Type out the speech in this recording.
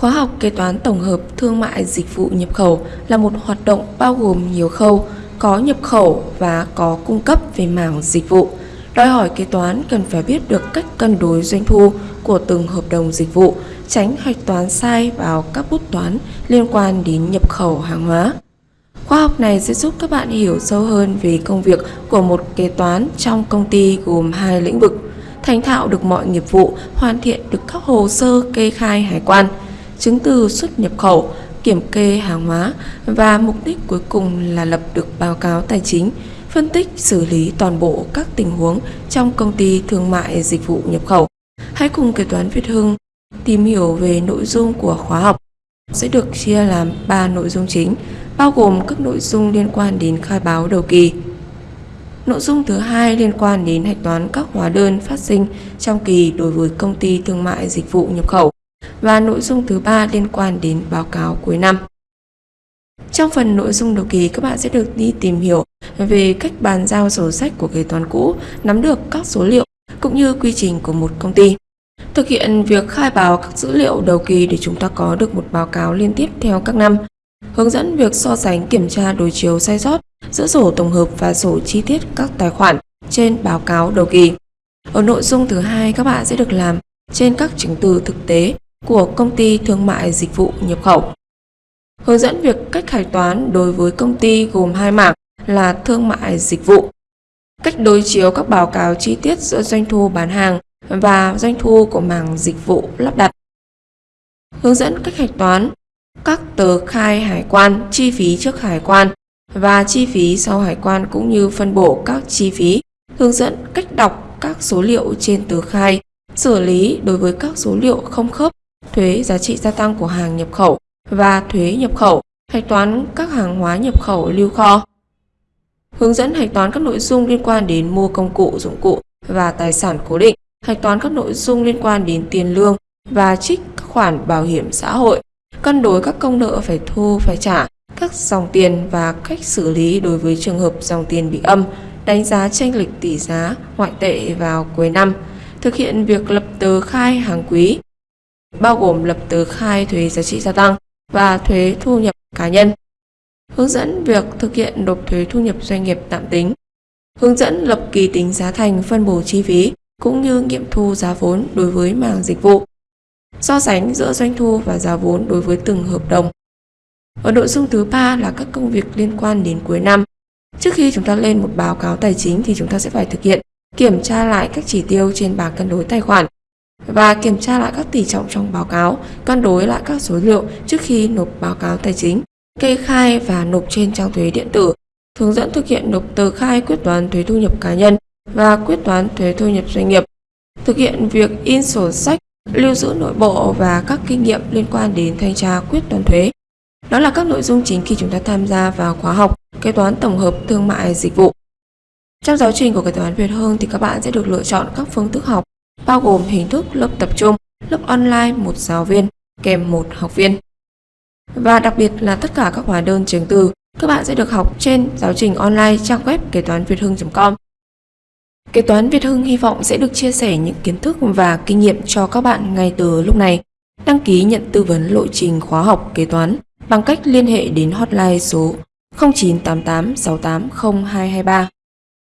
Khóa học kế toán tổng hợp thương mại dịch vụ nhập khẩu là một hoạt động bao gồm nhiều khâu, có nhập khẩu và có cung cấp về mảng dịch vụ. Đòi hỏi kế toán cần phải biết được cách cân đối doanh thu của từng hợp đồng dịch vụ, tránh hạch toán sai vào các bút toán liên quan đến nhập khẩu hàng hóa. Khóa học này sẽ giúp các bạn hiểu sâu hơn về công việc của một kế toán trong công ty gồm hai lĩnh vực, thành thạo được mọi nghiệp vụ, hoàn thiện được các hồ sơ kê khai hải quan, chứng từ xuất nhập khẩu, kiểm kê hàng hóa và mục đích cuối cùng là lập được báo cáo tài chính, phân tích xử lý toàn bộ các tình huống trong công ty thương mại dịch vụ nhập khẩu. Hãy cùng kế toán Việt Hưng tìm hiểu về nội dung của khóa học sẽ được chia làm 3 nội dung chính, bao gồm các nội dung liên quan đến khai báo đầu kỳ. Nội dung thứ hai liên quan đến hạch toán các hóa đơn phát sinh trong kỳ đối với công ty thương mại dịch vụ nhập khẩu và nội dung thứ ba liên quan đến báo cáo cuối năm. Trong phần nội dung đầu kỳ, các bạn sẽ được đi tìm hiểu về cách bàn giao sổ sách của kế toán cũ, nắm được các số liệu cũng như quy trình của một công ty. Thực hiện việc khai báo các dữ liệu đầu kỳ để chúng ta có được một báo cáo liên tiếp theo các năm. Hướng dẫn việc so sánh kiểm tra đối chiếu sai sót giữa sổ tổng hợp và sổ chi tiết các tài khoản trên báo cáo đầu kỳ. Ở nội dung thứ hai, các bạn sẽ được làm trên các chứng từ thực tế của công ty thương mại dịch vụ nhập khẩu. Hướng dẫn việc cách hạch toán đối với công ty gồm hai mảng là thương mại dịch vụ. Cách đối chiếu các báo cáo chi tiết giữa doanh thu bán hàng và doanh thu của mảng dịch vụ lắp đặt. Hướng dẫn cách hạch toán các tờ khai hải quan, chi phí trước hải quan và chi phí sau hải quan cũng như phân bổ các chi phí. Hướng dẫn cách đọc các số liệu trên tờ khai, xử lý đối với các số liệu không khớp thuế giá trị gia tăng của hàng nhập khẩu và thuế nhập khẩu, hạch toán các hàng hóa nhập khẩu lưu kho. Hướng dẫn hạch toán các nội dung liên quan đến mua công cụ, dụng cụ và tài sản cố định, hạch toán các nội dung liên quan đến tiền lương và trích các khoản bảo hiểm xã hội, cân đối các công nợ phải thu phải trả, các dòng tiền và cách xử lý đối với trường hợp dòng tiền bị âm, đánh giá tranh lệch tỷ giá ngoại tệ vào cuối năm, thực hiện việc lập tờ khai hàng quý, bao gồm lập tờ khai thuế giá trị gia tăng và thuế thu nhập cá nhân. Hướng dẫn việc thực hiện nộp thuế thu nhập doanh nghiệp tạm tính. Hướng dẫn lập kỳ tính giá thành phân bổ chi phí cũng như nghiệm thu giá vốn đối với mảng dịch vụ. So sánh giữa doanh thu và giá vốn đối với từng hợp đồng. Ở nội dung thứ ba là các công việc liên quan đến cuối năm. Trước khi chúng ta lên một báo cáo tài chính thì chúng ta sẽ phải thực hiện kiểm tra lại các chỉ tiêu trên bảng cân đối tài khoản và kiểm tra lại các tỷ trọng trong báo cáo, cân đối lại các số liệu trước khi nộp báo cáo tài chính, kê khai và nộp trên trang thuế điện tử, hướng dẫn thực hiện nộp tờ khai quyết toán thuế thu nhập cá nhân và quyết toán thuế thu nhập doanh nghiệp, thực hiện việc in sổ sách, lưu giữ nội bộ và các kinh nghiệm liên quan đến thanh tra quyết toán thuế. Đó là các nội dung chính khi chúng ta tham gia vào khóa học kế toán tổng hợp thương mại dịch vụ. Trong giáo trình của kế toán Việt Hương thì các bạn sẽ được lựa chọn các phương thức học bao gồm hình thức lớp tập trung, lớp online một giáo viên kèm một học viên. Và đặc biệt là tất cả các hóa đơn chứng từ các bạn sẽ được học trên giáo trình online trang web kế toán việt hưng.com. Kế toán Việt Hưng hy vọng sẽ được chia sẻ những kiến thức và kinh nghiệm cho các bạn ngay từ lúc này. Đăng ký nhận tư vấn lộ trình khóa học kế toán bằng cách liên hệ đến hotline số 0988 680223.